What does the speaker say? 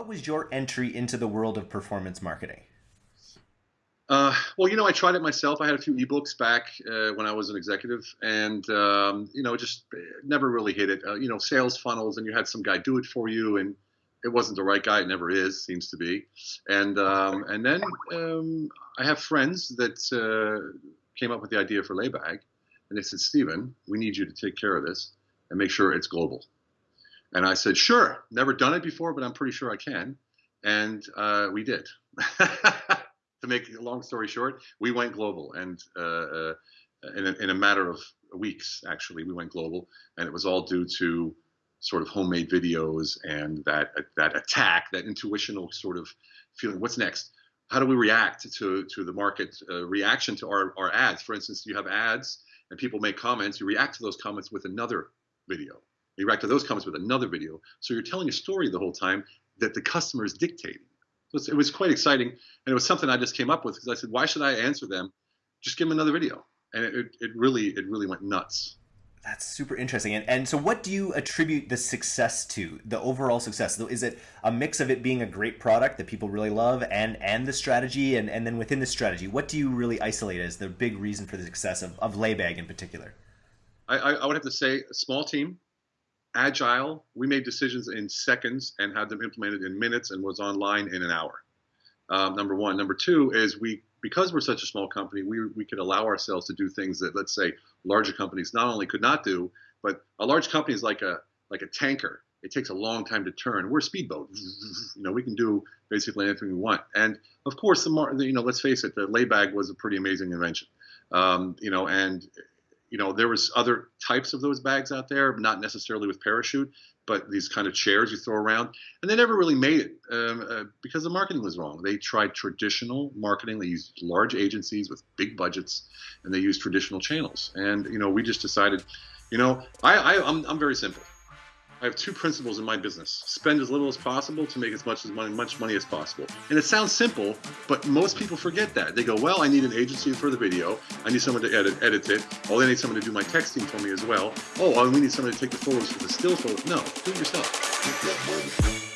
what was your entry into the world of performance marketing? Uh, well, you know, I tried it myself. I had a few ebooks back uh, when I was an executive, and um, you know, just never really hit it. Uh, you know, sales funnels, and you had some guy do it for you, and it wasn't the right guy. It never is, seems to be. And um, and then um, I have friends that uh, came up with the idea for Laybag, and they said, Stephen, we need you to take care of this and make sure it's global. And I said, sure. Never done it before, but I'm pretty sure I can. And uh, we did. to make a long story short, we went global, and uh, uh, in, a, in a matter of weeks, actually, we went global, and it was all due to sort of homemade videos and that that attack, that intuitional sort of feeling. What's next? How do we react to to the market uh, reaction to our, our ads? For instance, you have ads and people make comments. You react to those comments with another video. You react to those comments with another video. So you're telling a story the whole time that the customer is dictating. So it was quite exciting, and it was something I just came up with because I said, why should I answer them? Just give them another video, and it, it really it really went nuts. That's super interesting. And, and so, what do you attribute the success to? The overall success? Is it a mix of it being a great product that people really love, and and the strategy, and and then within the strategy, what do you really isolate as the big reason for the success of of Laybag in particular? I, I would have to say a small team, agile. We made decisions in seconds and had them implemented in minutes and was online in an hour. Um, number one. Number two is we because we're such a small company, we we could allow ourselves to do things that let's say larger companies not only could not do, but a large company is like a like a tanker. It takes a long time to turn. We're a speedboat. You know, we can do basically anything we want. And of course, the you know, let's face it, the laybag was a pretty amazing invention. Um, you know, and you know, there was other types of those bags out there, not necessarily with parachute, but these kind of chairs you throw around, and they never really made it um, uh, because the marketing was wrong. They tried traditional marketing. They used large agencies with big budgets, and they used traditional channels. And you know, we just decided, you know, I, I I'm, I'm very simple. I have two principles in my business: spend as little as possible to make as much as money, much money as possible. And it sounds simple, but most people forget that. They go, "Well, I need an agency for the video. I need someone to edit edit it. Oh, I need someone to do my texting for me as well. Oh, oh we need someone to take the photos for the still photos. No, do it yourself."